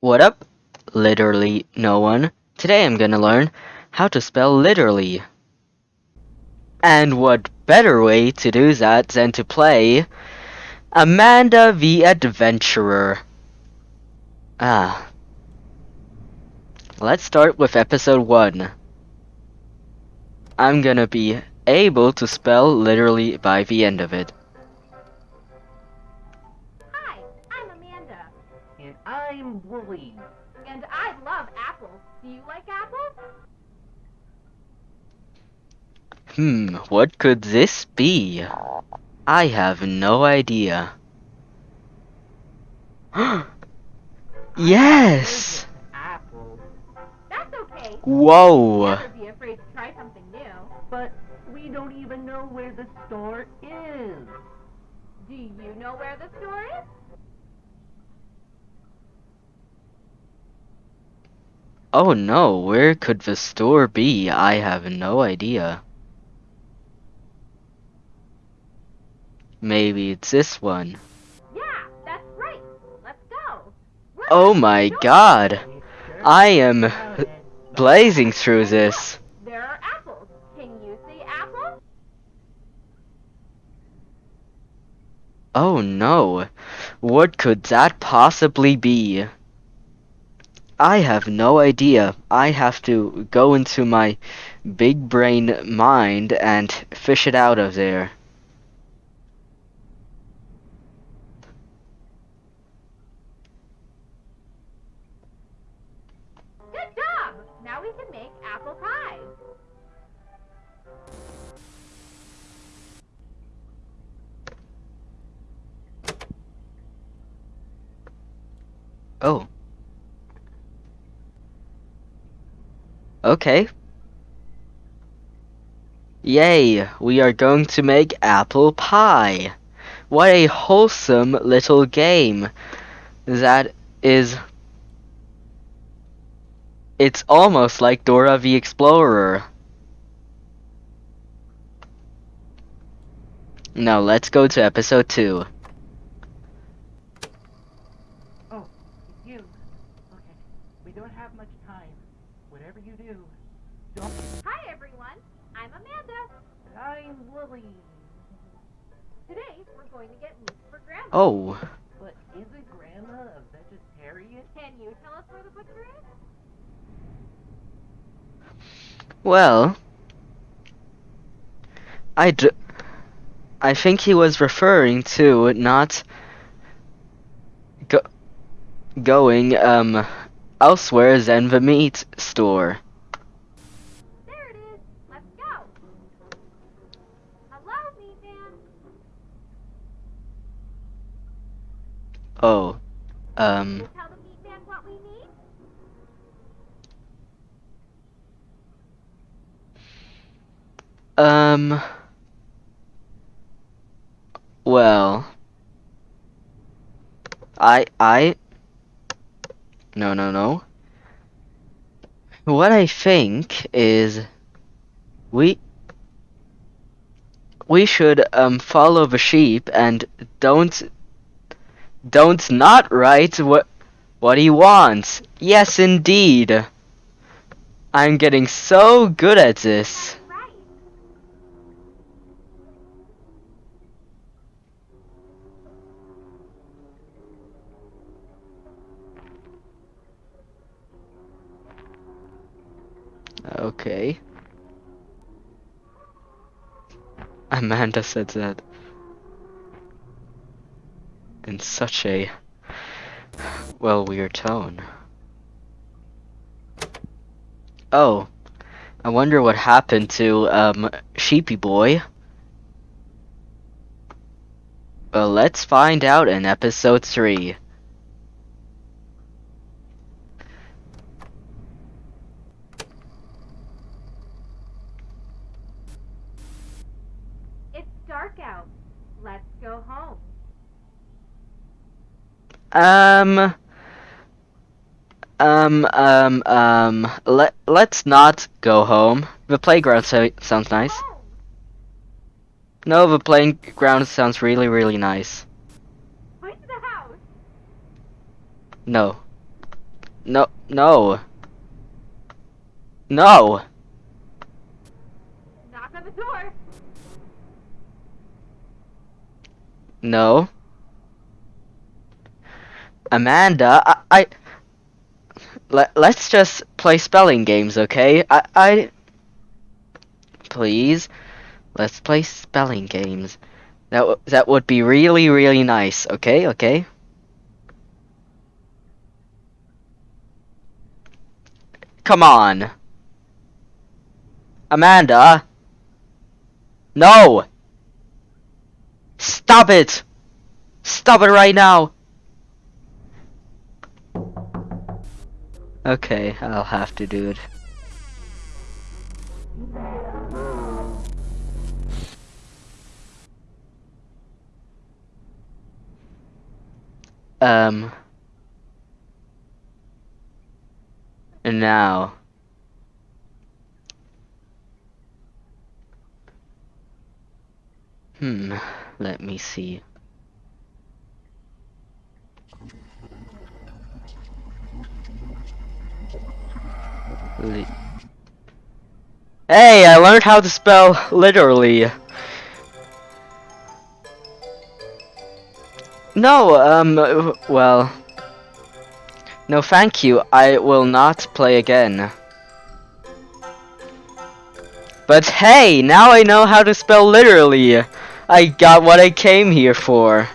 What up? Literally no one. Today I'm gonna learn how to spell literally. And what better way to do that than to play Amanda the Adventurer. Ah. Let's start with episode 1. I'm gonna be able to spell literally by the end of it. And I'm Wooly. and I love apples. Do you like apples? Hmm, what could this be? I have no idea. yes! Apple. That's okay. Whoa! Never be afraid to try something new. But we don't even know where the store is. Do you know where the store is? Oh no, where could the store be? I have no idea. Maybe it's this one. Yeah, that's right. Let's go. We're Oh my god! I am blazing through this. There are apples. Can you see apples? Oh no, what could that possibly be? I have no idea. I have to go into my big brain mind and fish it out of there. Good job. Now we can make apple pie. Oh. Okay. Yay, we are going to make apple pie. What a wholesome little game. That is. It's almost like Dora the Explorer. Now let's go to episode 2. Oh, you. Okay. We don't have much time. Whatever you do, don't. Hi everyone. I'm Amanda. I'm Lily. Today we're going to get meat for Grandma. Oh. But isn't Grandma a vegetarian? Can you tell us where the butcher is? Well, I, d- I think he was referring to not go- going um elsewhere than the meat store. There it is. Let's go. Hello, meat man. Oh, um, tell the meat man what we need? um, well, I, I, no, no, no. What I think is we we should um follow the sheep and don't don't not write what what he wants. Yes, indeed. I'm getting so good at this. Okay. Amanda said that in such a well weird tone. Oh, I wonder what happened to um Sheepy Boy. Well, let's find out in episode 3. It's Let's go home. Um um um um let let's not go home. The playground so- sounds nice. Home. No, the playground sounds really really nice. To the house. No. No, no. No. Knock on the door. No. Amanda, I, I let, let's just play spelling games, okay? I, I please, let's play spelling games. That that would be really really nice, okay? Okay. Come on. Amanda. No. Stop it. Stop it right now. Okay, I'll have to do it. Um. And now. Hmm, let me see. Hey, I learned how to spell literally. No, um, well. No, thank you. I will not play again. But hey, now I know how to spell literally. I got what I came here for.